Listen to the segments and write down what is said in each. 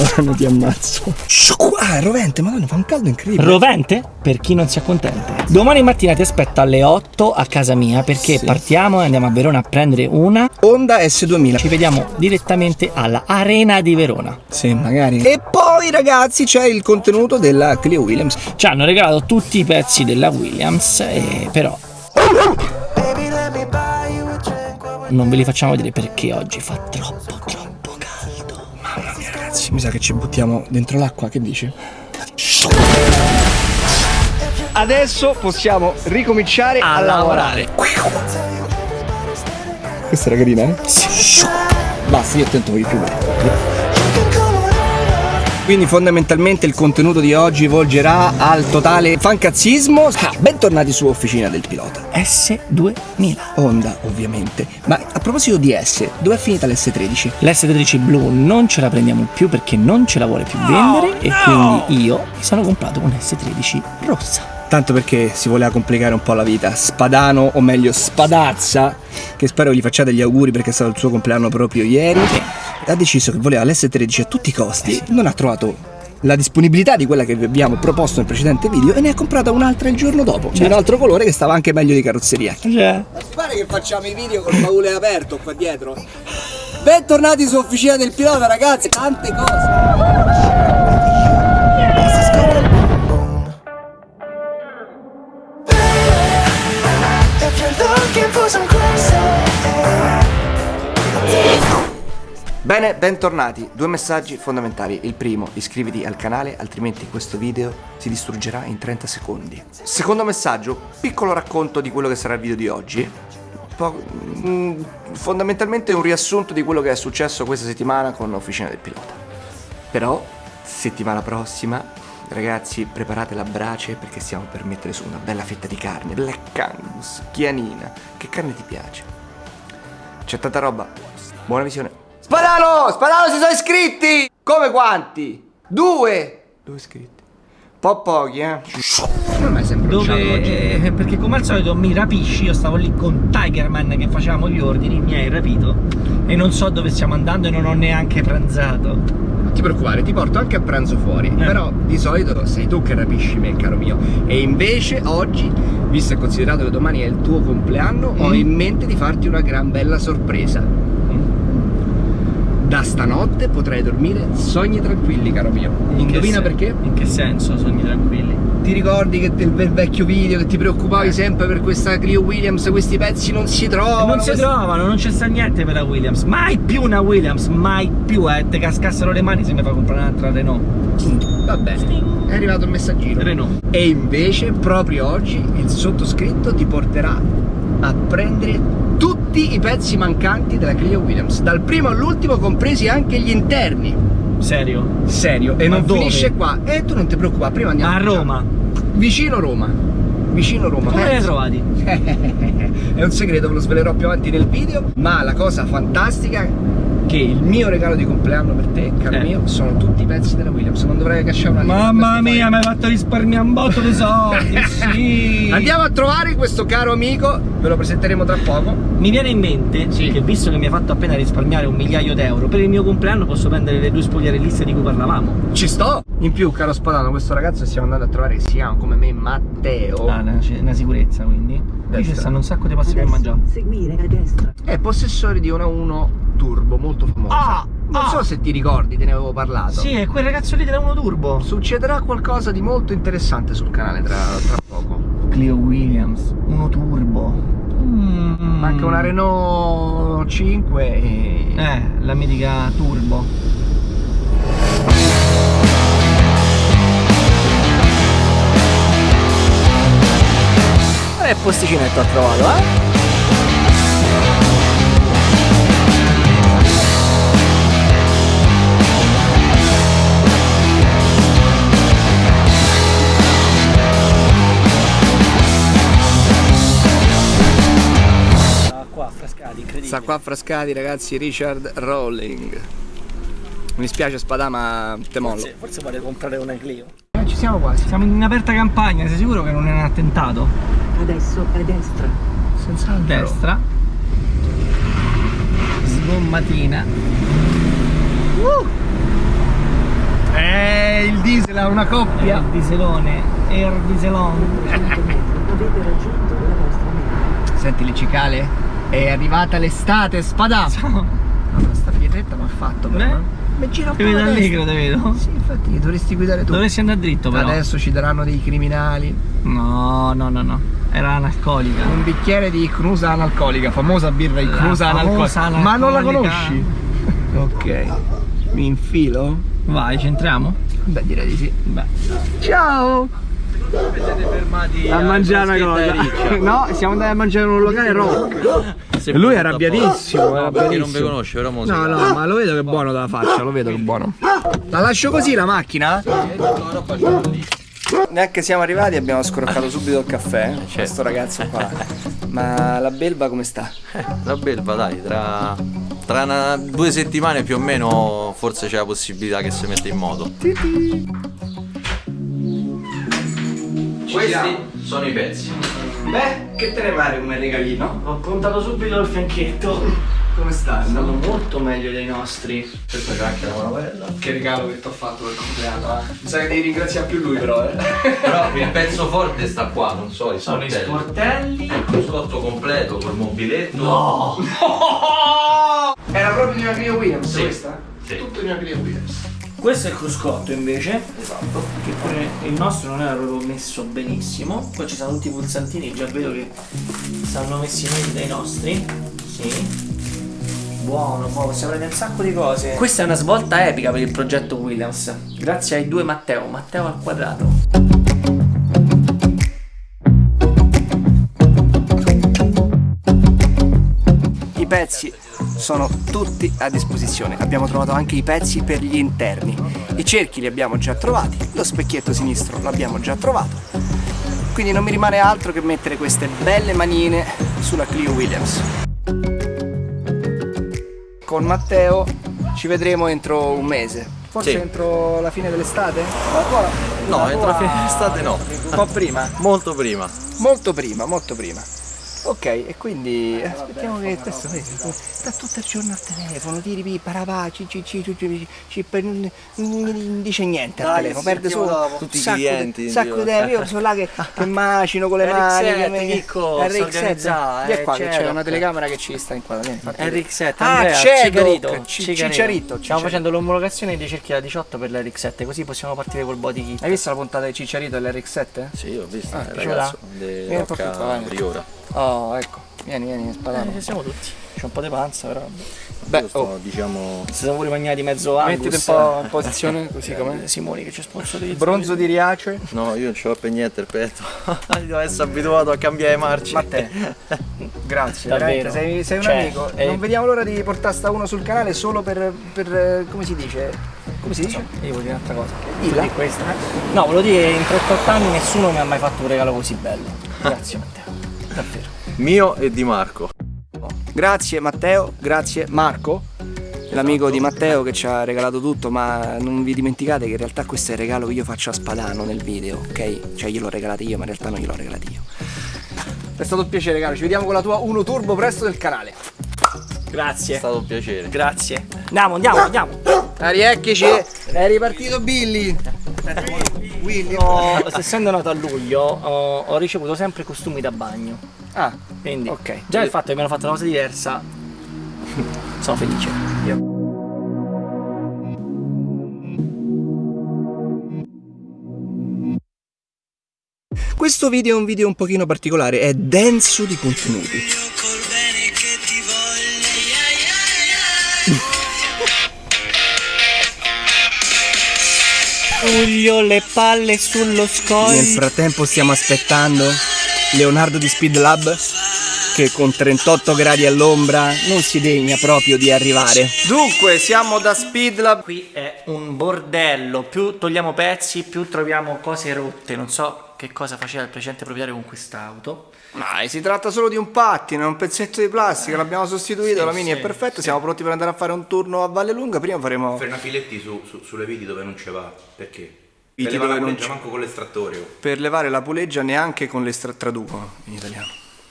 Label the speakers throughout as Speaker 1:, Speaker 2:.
Speaker 1: Madonna ti ammazzo. Ah, è rovente, madonna, fa un caldo incredibile.
Speaker 2: Rovente? Per chi non si accontenta. Domani mattina ti aspetto alle 8 a casa mia perché
Speaker 1: Sì.
Speaker 2: partiamo e andiamo a Verona a prendere una.
Speaker 1: Honda S2000.
Speaker 2: Ci vediamo direttamente alla Arena di Verona.
Speaker 1: Sì, magari. E poi, ragazzi, c'è il contenuto della Clio Williams.
Speaker 2: Ci hanno regalato tutti i pezzi della Williams, e però non ve li facciamo vedere perché oggi fa troppo troppo
Speaker 1: ragazzi, mi sa che ci buttiamo dentro l'acqua, che dici? Adesso possiamo ricominciare a,
Speaker 2: A
Speaker 1: lavorare. Questa era carina, eh? Basta, io attento voi più. Quindi fondamentalmente il contenuto di oggi volgerà al totale fancazzismo. Ah, bentornati su Officina del Pilota.
Speaker 2: S2000.
Speaker 1: Honda, ovviamente. Ma a proposito di S, dove è finita l'S13?
Speaker 2: L'S13 blu non ce la prendiamo più perché non ce la vuole più vendere e quindi io mi sono comprato un S13 rossa.
Speaker 1: Tanto perché si voleva complicare un po' la vita. Spadano, o meglio Spadazza, che spero gli facciate gli auguri perché è stato il suo compleanno proprio ieri, ha deciso che voleva l'S13 a tutti i costi. Non ha trovato la disponibilità di quella che vi abbiamo proposto nel precedente video e ne ha comprata un'altra il giorno dopo. Di un altro colore che stava anche meglio di carrozzeria.
Speaker 2: Cioè,
Speaker 1: Pare che facciamo i video col baule aperto qua dietro. Bentornati su Officina del Pilota, ragazzi. Tante cose. Bene, bentornati. Due messaggi fondamentali. Il primo, iscriviti al canale, altrimenti questo video si distruggerà in 30 secondi. Secondo messaggio, piccolo racconto di quello che sarà il video di oggi. Po- mm, fondamentalmente un riassunto di quello che è successo questa settimana con Officina del Pilota. Però, settimana prossima, ragazzi, preparate la brace perché stiamo per mettere su una bella fetta di carne. Black Angus, chianina. Che carne ti piace? C'è tanta roba. Buona visione. Spadano! Spadano si sono iscritti! Come quanti? Due! Due iscritti. Po' pochi, eh. Non mi sembra
Speaker 2: dove... eh, perché come al solito mi rapisci, io stavo lì con Tigerman che facevamo gli ordini, mi hai rapito e non so dove stiamo andando e non ho neanche pranzato.
Speaker 1: Non ti preoccupare, ti porto anche a pranzo fuori. Però di solito sei tu che rapisci me, caro mio. E invece oggi, visto e considerato che domani è il tuo compleanno, ho in mente di farti una gran bella sorpresa. Da stanotte potrai dormire sogni tranquilli, caro mio.
Speaker 2: In
Speaker 1: Indovina perché?
Speaker 2: In che senso, sogni tranquilli?
Speaker 1: Ti ricordi che del vecchio video che ti preoccupavi sempre per questa Clio Williams, questi pezzi non si trovano?
Speaker 2: non si
Speaker 1: questi-
Speaker 2: trovano, non c'è sta niente per la Williams, mai più una Williams, mai più, eh, te cascassero le mani se mi fa comprare un'altra Renault.
Speaker 1: Va bene, è arrivato il messaggino.
Speaker 2: Renault.
Speaker 1: E invece proprio oggi il sottoscritto ti porterà a prendere tutti i pezzi mancanti della Clio Williams, dal primo all'ultimo compresi anche gli interni.
Speaker 2: Serio?
Speaker 1: Serio, e
Speaker 2: Ma
Speaker 1: non
Speaker 2: dove?
Speaker 1: finisce qua. E tu non ti preoccupare, prima andiamo
Speaker 2: A Roma.
Speaker 1: Vicino Roma. Vicino Roma.
Speaker 2: Come li hai trovati?
Speaker 1: È un segreto, ve lo svelerò più avanti nel video, ma la cosa fantastica che il mio regalo di compleanno per te, caro
Speaker 2: Eh.
Speaker 1: mio, sono tutti i pezzi della Williams, non dovrei cacciare una.
Speaker 2: Mamma mia, mi hai fatto risparmiare un botto di soldi, sì.
Speaker 1: Andiamo a trovare questo caro amico, ve lo presenteremo tra poco.
Speaker 2: Mi viene in mente
Speaker 1: Sì.
Speaker 2: che visto che mi ha fatto appena risparmiare un migliaio d'euro, per il mio compleanno posso prendere le due spogliarelliste di cui parlavamo.
Speaker 1: Ci sto! In più, caro Spadano, questo ragazzo che stiamo andando a trovare che si chiama come me Matteo.
Speaker 2: Ah, una, una sicurezza quindi. Qui ci
Speaker 1: Destra.
Speaker 2: stanno un sacco di posti per mangiare.
Speaker 3: seguire a destra.
Speaker 1: È possessore di una 1 Turbo molto famosa.
Speaker 2: Ah,
Speaker 1: non
Speaker 2: ah.
Speaker 1: so se ti ricordi, te ne avevo parlato.
Speaker 2: Sì, è quel ragazzo lì della 1 Turbo.
Speaker 1: Succederà qualcosa di molto interessante sul canale tra, tra poco.
Speaker 2: Clio Williams, 1 Turbo. Mm.
Speaker 1: Anche una Renault 5 e...
Speaker 2: Eh, la mitica Turbo.
Speaker 1: Qual è il posticinetto ha trovato, eh? Sta qua a Frascati, ragazzi, Richard Rowling. Mi spiace Spadà, ma te mollo.
Speaker 2: Forse, forse vuole comprare una Clio.
Speaker 1: Eh, ci siamo quasi.
Speaker 2: Siamo in aperta campagna, sei sicuro che non è un attentato?
Speaker 3: Adesso a destra.
Speaker 1: Senza
Speaker 2: A destra. Sgommatina. Uh!
Speaker 1: il diesel a una coppia.
Speaker 2: Il dieselone, Air Dieselon.
Speaker 3: 500 metri. Avete raggiunto la vostra meta.
Speaker 1: Senti le cicale, è arrivata l'estate, spada.
Speaker 2: Ciao.
Speaker 1: No, sta pietretta mi ha fatto però.
Speaker 2: Beh.
Speaker 1: Mi gira un
Speaker 2: Ti
Speaker 1: po'
Speaker 2: vedo allegro, te vedo.
Speaker 1: Sì, infatti dovresti guidare tu.
Speaker 2: Dovresti andare dritto però.
Speaker 1: Adesso ci daranno dei criminali.
Speaker 2: No, no, no, no. Era analcolica.
Speaker 1: Un bicchiere di Crusa analcolica, famosa birra di Crusa
Speaker 2: famosa
Speaker 1: analcolica. Ma non la
Speaker 2: analcolica.
Speaker 1: conosci? ok. Mi infilo?
Speaker 2: Vai, ci entriamo?
Speaker 1: Beh, direi di sì.
Speaker 2: Beh.
Speaker 1: Ciao!
Speaker 4: Siete fermati
Speaker 1: A mangiare una cosa. No, siamo andati a mangiare in un locale rock. E lui è arrabbiatissimo, è
Speaker 4: perché non vi
Speaker 1: arrabbiatissimo.
Speaker 4: conosce, però mo
Speaker 1: No, no, ma lo vedo che è buono dalla faccia, lo vedo che è buono. La lascio così la macchina? Neanche siamo arrivati abbiamo scroccato subito il caffè. Questo ragazzo qua. Ma la belva come sta?
Speaker 4: La belva dai, tra, tra una- due settimane più o meno forse c'è la possibilità che si metta in moto. Questi sono i pezzi.
Speaker 1: Beh, che te ne pare come regalino?
Speaker 2: Ho puntato subito il fianchetto.
Speaker 1: Come sta?
Speaker 2: Stanno molto meglio dei nostri.
Speaker 4: Questa c'è anche la manovella.
Speaker 1: Che regalo che ti ho fatto per il compleanno, eh? Mi sa che devi ringraziare più lui però, eh.
Speaker 4: Però il pezzo forte sta qua, non so, i
Speaker 2: Sono i
Speaker 4: sportelli.
Speaker 2: sportelli.
Speaker 4: Il cruscotto completo col mobiletto.
Speaker 2: No!
Speaker 1: Era proprio di una Clio Williams
Speaker 4: Sì.
Speaker 1: questa?
Speaker 4: Sì.
Speaker 1: Tutto di una Clio Williams.
Speaker 2: Questo è il cruscotto invece.
Speaker 1: Esatto.
Speaker 2: Che pure il nostro non era proprio messo benissimo. Poi ci sono tutti i pulsantini, già vedo che stanno messi meglio dei nostri. Sì. Buono, poi possiamo prendere un sacco di cose. Questa è una svolta epica per il progetto Williams. Grazie ai due Matteo, Matteo al quadrato.
Speaker 1: I pezzi sono tutti a disposizione. Abbiamo trovato anche i pezzi per gli interni. I cerchi li abbiamo già trovati, lo specchietto sinistro l'abbiamo già trovato. Quindi non mi rimane altro che mettere queste belle manine sulla Clio Williams. Con Matteo ci vedremo entro un mese. Forse
Speaker 4: Sì.
Speaker 1: entro la fine dell'estate?
Speaker 4: No, entro la fine dell'estate no.
Speaker 1: Un po' prima.
Speaker 4: Molto prima.
Speaker 1: Molto prima, molto prima. Ok, e quindi eh, aspettiamo che questo vedi, sta tutto il giorno al telefono, tiri pi, parapà, ci, ci, ci, ci, ci, non non dice niente al telefono, perde solo
Speaker 4: Tutti i
Speaker 1: sacco di-
Speaker 4: clienti,
Speaker 1: sacco di. Io sono là che, che macino con le mani.
Speaker 2: RX7,
Speaker 1: che me-
Speaker 2: Chicco, sta
Speaker 1: RX7,
Speaker 2: organizzata,
Speaker 1: Vieni
Speaker 2: eh,
Speaker 1: qua che c'è una telecamera che ci sta inquadrando. vieni, fatti vedere.
Speaker 2: RX7,
Speaker 1: Ah. Cicciarito,
Speaker 2: Stiamo
Speaker 1: Cicciarito.
Speaker 2: facendo l'omologazione dei cerchi da 18 per l'RX7, così possiamo partire col body kit.
Speaker 1: Hai visto la puntata di Cicciarito dell'RX7?
Speaker 4: Sì, ho visto,
Speaker 1: Ah,
Speaker 4: il
Speaker 1: piaciuta?
Speaker 4: ragazzo di
Speaker 1: Vieni un po' più qua,
Speaker 4: Rocca. Priora.
Speaker 1: Oh, ecco, vieni, vieni, spadano.
Speaker 2: Eh, siamo tutti. C'è un po' di panza, però.
Speaker 1: Beh,
Speaker 4: sto,
Speaker 1: oh,
Speaker 4: diciamo,
Speaker 2: Si sono pure mangiati mezzo Angus.
Speaker 1: mettiti un po' in posizione così com'è.
Speaker 2: Eh, Simoni che ci sponsorizza.
Speaker 1: Bronzo di Riace.
Speaker 4: no, io non ce l'ho per niente il petto. Devo essere abituato a cambiare marce.
Speaker 1: Ma te, grazie,
Speaker 2: Davvero.
Speaker 1: sei, sei un
Speaker 2: Cioè,
Speaker 1: amico.
Speaker 2: eh,
Speaker 1: Non vediamo l'ora di portare sta uno sul canale solo per, per, come si dice? Come si dice?
Speaker 2: Io voglio dire un'altra cosa.
Speaker 1: Dilla.
Speaker 2: Di questa. No, volevo dire che in 38 anni nessuno mi ha mai fatto un regalo così bello. Grazie Matteo. Davvero.
Speaker 4: Mio e di Marco.
Speaker 1: Grazie Matteo, grazie Marco, l'amico di Matteo che ci ha regalato tutto, ma non vi dimenticate che in realtà questo è il regalo che io faccio a Spadano nel video, ok? Cioè glielo regalate io, ma in realtà non glielo regalate io. È stato un piacere, caro. Ci vediamo con la tua Uno Turbo presto del canale.
Speaker 4: È
Speaker 2: Grazie.
Speaker 4: stato un piacere.
Speaker 2: Grazie. Andiamo, andiamo, andiamo.
Speaker 1: Ariecchici, è ripartito Billy. Willy.
Speaker 2: Ho- essendo nato a luglio, ho, ho ricevuto sempre costumi da bagno.
Speaker 1: Ah,
Speaker 2: Quindi,
Speaker 1: Ok.
Speaker 2: già il fatto che mi hanno fatto una cosa diversa, sono felice.
Speaker 1: questo video è un video un pochino particolare, è denso di contenuti.
Speaker 2: Luglio, le palle sullo
Speaker 1: Nel
Speaker 2: scoglio.
Speaker 1: frattempo stiamo aspettando Leonardo di Speed Lab che con 38 gradi all'ombra non si degna proprio di arrivare. Dunque, siamo da Speed Lab.
Speaker 2: Qui è un bordello, più togliamo pezzi, più troviamo cose rotte. Non so che cosa faceva il precedente proprietario con quest'auto.
Speaker 1: Ma si tratta solo di un pattino, è un pezzetto di plastica, l'abbiamo sostituito,
Speaker 2: Sì,
Speaker 1: la mini
Speaker 2: sì,
Speaker 1: è perfetta, siamo pronti per andare a fare un turno a Valle Lunga, prima faremo...
Speaker 5: Frenafiletti su, su- sulle viti dove non ce va, perché?
Speaker 1: Viti
Speaker 5: Per levare
Speaker 1: dove
Speaker 5: la
Speaker 1: non
Speaker 5: puleggia
Speaker 1: c'è.
Speaker 5: manco con l'estrattore.
Speaker 1: Per levare la puleggia neanche con le stra- traducono in italiano.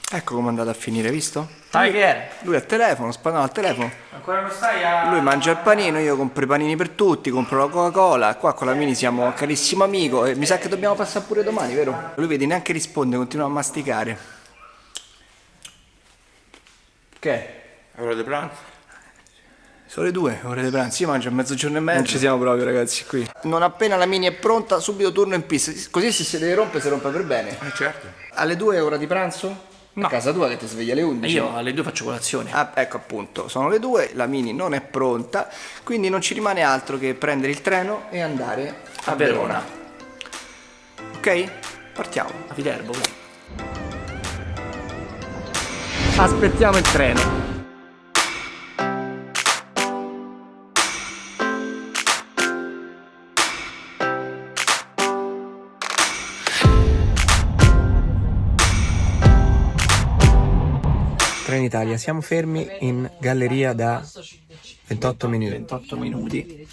Speaker 1: Ecco come è andato a finire, visto?
Speaker 2: Sai che era?
Speaker 1: Lui al telefono, spadano al telefono.
Speaker 2: Ancora non stai a...
Speaker 1: Lui mangia il panino, io compro i panini per tutti, compro la Coca-Cola. Qua con la Mini siamo un carissimo amico e mi sa che dobbiamo passare pure domani, vero? Lui vedi neanche risponde, continua a masticare. Che?
Speaker 5: Ora di pranzo?
Speaker 1: Sono le due, ore di pranzo, io mangio a mezzogiorno e mezzo. Non ci siamo proprio ragazzi qui. Non appena la Mini è pronta, subito turno in pista. Così se si deve rompere, si rompe per bene.
Speaker 5: Eh certo.
Speaker 1: Alle due è ora di pranzo?
Speaker 2: No.
Speaker 1: A casa tua che ti sveglia alle 11?
Speaker 2: Io alle due faccio colazione.
Speaker 1: Ah, ecco appunto, sono le due, la Mini non è pronta, quindi non ci rimane altro che prendere il treno e andare a,
Speaker 2: A Verona.
Speaker 1: Ok? Partiamo.
Speaker 2: A Viterbo.
Speaker 1: Aspettiamo il treno. Trenitalia, siamo fermi in galleria da 28 minuti.
Speaker 2: 28 minuti.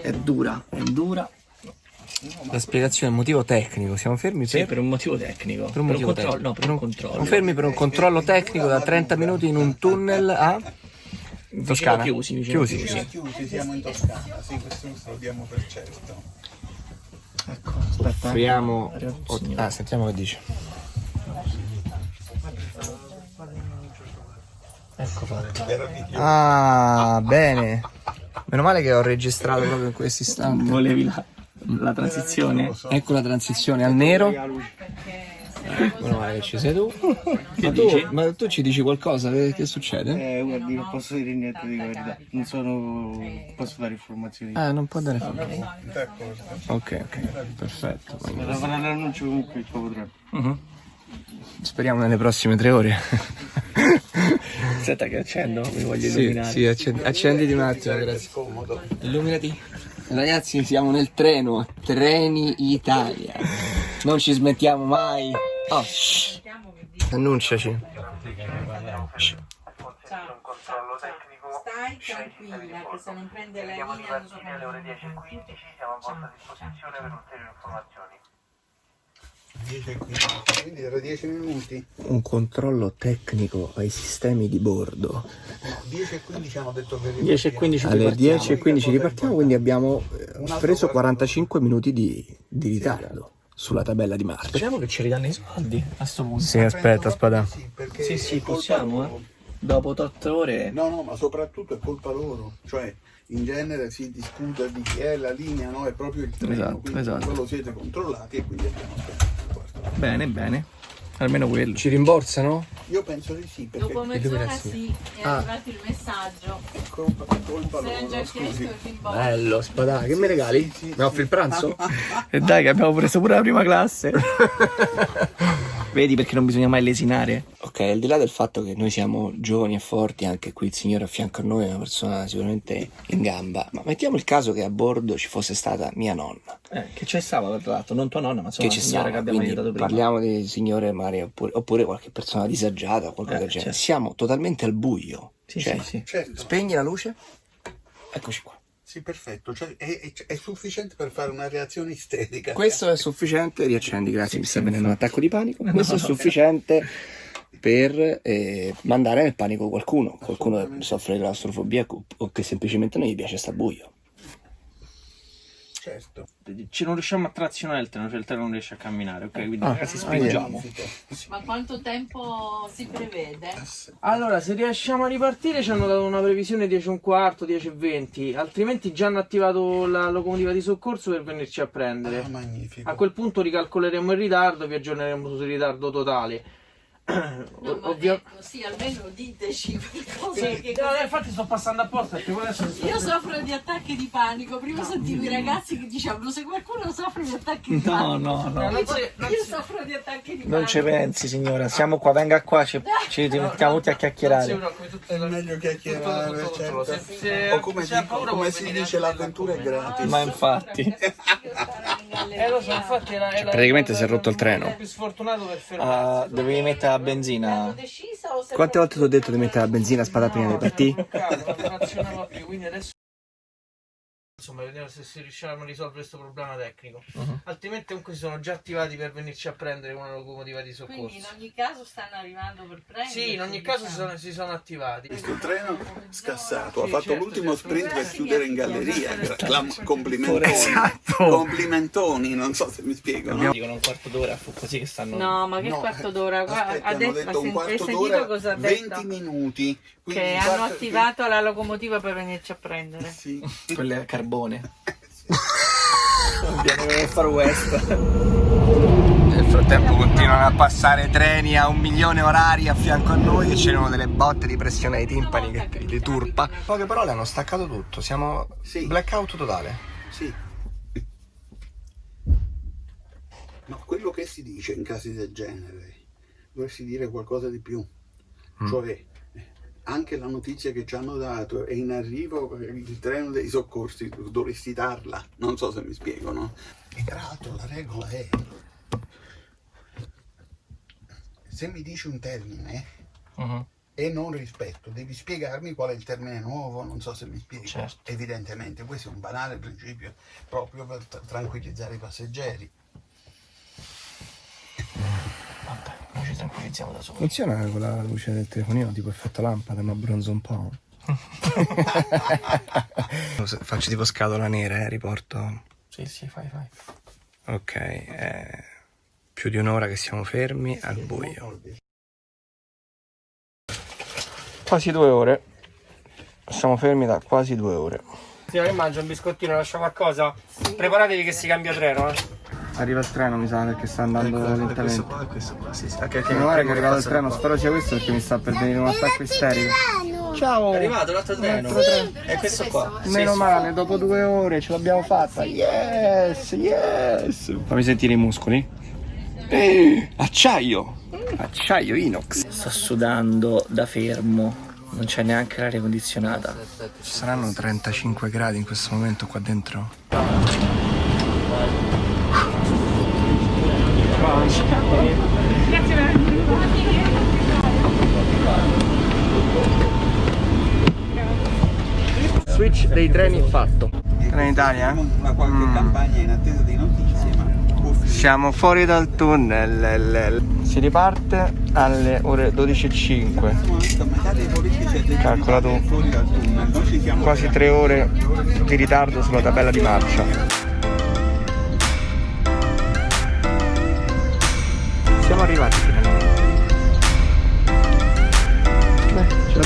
Speaker 1: È dura.
Speaker 2: È dura.
Speaker 1: La spiegazione, motivo tecnico, siamo fermi
Speaker 2: Sì,
Speaker 1: per,
Speaker 2: per un motivo tecnico.
Speaker 1: per un motivo
Speaker 2: controllo.
Speaker 1: tecnico.
Speaker 2: No, per un controllo.
Speaker 1: Siamo fermi per un controllo tecnico da 30 minuti in un tunnel a Toscana.
Speaker 2: chiusi, vicino
Speaker 1: Chiusi.
Speaker 2: chiusi.
Speaker 6: chiusi, siamo in Toscana, sì, questo lo sappiamo per certo.
Speaker 2: Ecco, aspetta.
Speaker 1: Offriamo.
Speaker 2: Il.
Speaker 1: Ah, sentiamo che dice.
Speaker 2: Ecco fatto.
Speaker 1: Ah, bene. Meno male che ho registrato proprio in questo istante.
Speaker 2: Volevi la, la transizione?
Speaker 1: Ecco la transizione al nero. Meno male che ci sei tu. Ma tu,
Speaker 2: dici?
Speaker 1: ma tu ci dici qualcosa? Che, che succede?
Speaker 6: Eh, guardi, non posso dire niente di verità, non sono... posso dare informazioni.
Speaker 1: Eh, non può dare fuoco. Ok, ok, perfetto.
Speaker 6: Devo fare l'annuncio comunque il potrà.
Speaker 1: Speriamo nelle prossime tre ore.
Speaker 2: Aspetta che accendo, mi voglio
Speaker 1: Sì,
Speaker 2: illuminare.
Speaker 1: sì, accendi- accenditi un attimo, grazie. Illuminati. Ragazzi, siamo nel treno, Treni Italia. Non ci smettiamo mai. Oh. Annunciaci.
Speaker 7: Stai tranquilla che se non prende la linea come ore 10 e 15 siamo a vostra disposizione per ulteriori informazioni.
Speaker 6: 10 e 15, quindi era 10 minuti.
Speaker 1: Un controllo tecnico ai sistemi di bordo.
Speaker 6: 10 e 15 hanno detto che
Speaker 2: 10 e 15
Speaker 1: Alle
Speaker 2: ripartiamo.
Speaker 1: 10 e 15 ripartiamo, quindi abbiamo eh, preso 45 minuti di, di ritardo sulla tabella di marcia.
Speaker 2: Speriamo che ci ridanno i soldi a sto punto.
Speaker 1: Sì, aspetta, spada.
Speaker 6: Sì,
Speaker 2: Sì, sì, possiamo, eh. Dopo 8 ore.
Speaker 6: No, no, ma soprattutto è colpa loro. Cioè, in genere si discute di chi è la linea, no? È proprio il treno.
Speaker 1: Esatto,
Speaker 6: quindi
Speaker 1: esatto.
Speaker 6: quello siete controllati e quindi abbiamo quarto.
Speaker 2: Bene, bene. Almeno quello.
Speaker 1: Ci rimborsano?
Speaker 6: Io penso di sì, perché
Speaker 7: Dopo mezz'ora sì, è
Speaker 1: Ah.
Speaker 7: arrivato il messaggio.
Speaker 6: colpa, è colpa
Speaker 7: Se hai già chiesto il rimborso.
Speaker 1: Bello, spada. Che mi regali?
Speaker 6: Sì, sì,
Speaker 1: Mi offri il pranzo?
Speaker 2: E dai che abbiamo preso pure la prima classe. Vedi perché non bisogna mai lesinare.
Speaker 1: Ok, al di là del fatto che noi siamo giovani e forti, anche qui il signore a fianco a noi è una persona sicuramente in gamba, ma mettiamo il caso che a bordo ci fosse stata mia nonna,
Speaker 2: Eh, che c'è stava tra l'altro, non tua nonna, ma insomma
Speaker 1: che
Speaker 2: la
Speaker 1: ci
Speaker 2: signora
Speaker 1: stava,
Speaker 2: che abbiamo aiutato prima.
Speaker 1: parliamo di signore magari oppure, oppure qualche persona disagiata o qualcosa
Speaker 2: Eh,
Speaker 1: del genere.
Speaker 2: certo.
Speaker 1: Siamo totalmente al buio.
Speaker 2: Sì,
Speaker 1: Cioè,
Speaker 2: sì, sì.
Speaker 6: Certo,
Speaker 1: Spegni la luce? Eccoci qua.
Speaker 6: Sì, perfetto. Cioè, è, è- è sufficiente per fare una reazione isterica.
Speaker 1: Questo è sufficiente, riaccendi, grazie, mi sta venendo un attacco di panico. Questo è sufficiente per eh, mandare nel panico qualcuno, qualcuno che soffre di claustrofobia o che semplicemente non gli piace sta buio.
Speaker 6: Certo.
Speaker 2: Ci non riusciamo a trazionare il treno, cioè il treno non riesce a camminare, ok? Quindi
Speaker 1: Ah,
Speaker 2: ragazzi
Speaker 1: ah,
Speaker 2: spingiamo.
Speaker 7: Ma quanto tempo si prevede?
Speaker 2: Allora, se riusciamo a ripartire ci hanno dato una previsione 10 e un quarto, 10 e 20, altrimenti già hanno attivato la locomotiva di soccorso per venirci a prendere.
Speaker 6: Ah, magnifico.
Speaker 2: A quel punto ricalcoleremo il ritardo e vi aggiorneremo sul ritardo totale.
Speaker 7: No, ma
Speaker 2: Ovvio-
Speaker 7: ecco, sì, almeno diteci qualcosa
Speaker 2: Sì,
Speaker 7: che
Speaker 2: no, infatti sto passando apposta perché adesso
Speaker 7: Io soffro di attacchi di panico. Prima sentivo i ragazzi che dicevano se qualcuno soffre di attacchi di
Speaker 2: No,
Speaker 7: panico.
Speaker 2: no, no.
Speaker 7: Io, io soffro di attacchi di panico.
Speaker 2: Non ci pensi signora, siamo qua, venga qua, ci, ci mettiamo tutti a chiacchierare.
Speaker 6: È meglio chiacchierare,
Speaker 2: Tutto, tutto, tutto.
Speaker 6: certo.
Speaker 2: Se- se-
Speaker 6: o come, dico-
Speaker 2: paura
Speaker 6: come si dice, l'avventura è gratis.
Speaker 2: Ma infatti. Eh lo so, infatti era, era
Speaker 1: praticamente
Speaker 2: era-
Speaker 1: si è rotto il treno.
Speaker 2: più sfortunato per fermarsi. dovevi mettere la benzina.
Speaker 1: Quante volte ti ho detto di mettere la benzina a spada prima di partire?
Speaker 2: Non funzionava più, quindi adesso Insomma, vediamo se si riusciranno a risolvere questo problema tecnico. Altrimenti comunque si sono già attivati per venirci a prendere con una locomotiva di soccorso.
Speaker 7: Quindi in ogni caso stanno arrivando per prendere.
Speaker 2: Sì, in ogni caso si sono, si sono attivati.
Speaker 6: Questo treno scassato ha
Speaker 2: Sì,
Speaker 6: fatto
Speaker 2: certo,
Speaker 6: l'ultimo
Speaker 2: certo.
Speaker 6: sprint per chiudere in galleria. Clam- complimentoni.
Speaker 1: Esatto.
Speaker 6: Complimentoni, non so se mi spiego. no?
Speaker 2: Dicono un quarto d'ora, fu così che stanno.
Speaker 7: No, ma che
Speaker 6: No,
Speaker 7: quarto d'ora?
Speaker 6: Aspetta,
Speaker 7: ha
Speaker 6: hanno
Speaker 7: detto,
Speaker 6: detto un
Speaker 7: ha
Speaker 6: quarto d'ora,
Speaker 7: cosa ha
Speaker 6: 20
Speaker 7: detto?
Speaker 6: minuti.
Speaker 7: Che hanno attivato la locomotiva per venirci a prendere.
Speaker 6: Sì.
Speaker 2: Quelle a carbone. Viene nel far west.
Speaker 1: Nel frattempo continuano a passare treni a un milione orari a fianco a noi e c'erano delle botte di pressione ai timpani che li turpa. Poche parole hanno staccato tutto, siamo
Speaker 6: Sì.
Speaker 1: blackout totale.
Speaker 6: Sì. Ma quello che si dice in casi del genere, dovresti dire qualcosa di più. Cioè, eh, anche la notizia che ci hanno dato è in arrivo il treno dei soccorsi, dovresti darla. Non so se mi spiego, no? E tra l'altro la regola è, se mi dici un termine e non rispetto, devi spiegarmi qual è il termine nuovo, non so se mi spiego.
Speaker 2: Certo.
Speaker 6: Evidentemente, questo è un banale principio proprio per tra- tranquillizzare i passeggeri.
Speaker 2: Vabbè, ci tranquillizziamo da soli.
Speaker 1: Funziona con la luce del telefonino tipo effetto lampada, ma bronzo un po'. Faccio tipo scatola nera, eh, riporto.
Speaker 2: Sì, sì, fai, fai.
Speaker 1: Ok, è più di un'ora che siamo fermi al buio. Quasi due ore. Siamo fermi da quasi due ore.
Speaker 2: Che mangio un biscottino, lascio qualcosa. Preparatevi che si cambia treno, eh.
Speaker 1: Arriva il treno, mi sa, perché sta andando lentamente.
Speaker 2: qua, questo qua, sì, sì.
Speaker 1: Meno male che è arrivato il treno, spero sia questo perché mi sta per venire un attacco isterico. Ciao!
Speaker 2: È arrivato l'altro treno. È questo qua.
Speaker 1: Meno male, dopo due ore ce l'abbiamo fatta. Yes, yes. Fammi sentire i muscoli. Eh, acciaio. Acciaio inox.
Speaker 2: Sto sudando da fermo. Non c'è neanche l'aria condizionata.
Speaker 1: Ci saranno 35 gradi in questo momento qua dentro. Switch dei treni fatto. Trenitalia?
Speaker 6: Una qualche campagna in attesa di notizie,
Speaker 1: Siamo fuori dal tunnel. Si riparte alle ore 12.05.
Speaker 6: a metà dei politici e dei
Speaker 1: Calcola tu.
Speaker 6: fuori dal tunnel. Noi ci siamo
Speaker 1: Quasi tre ore di ritardo sulla tabella di marcia. Siamo arrivati finalmente. Beh, ce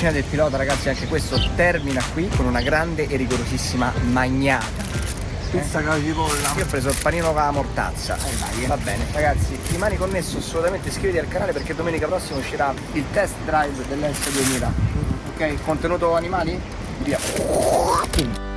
Speaker 1: Officina del Pilota ragazzi anche questo termina qui con una grande e rigorosissima magnata. Pizza cacipolla. Io ho preso il panino con la mortazza. Va bene, ragazzi, rimani connesso assolutamente, iscriviti al canale perché domenica prossima uscirà il test drive dell'S2000. Ok? Contenuto animali? Via.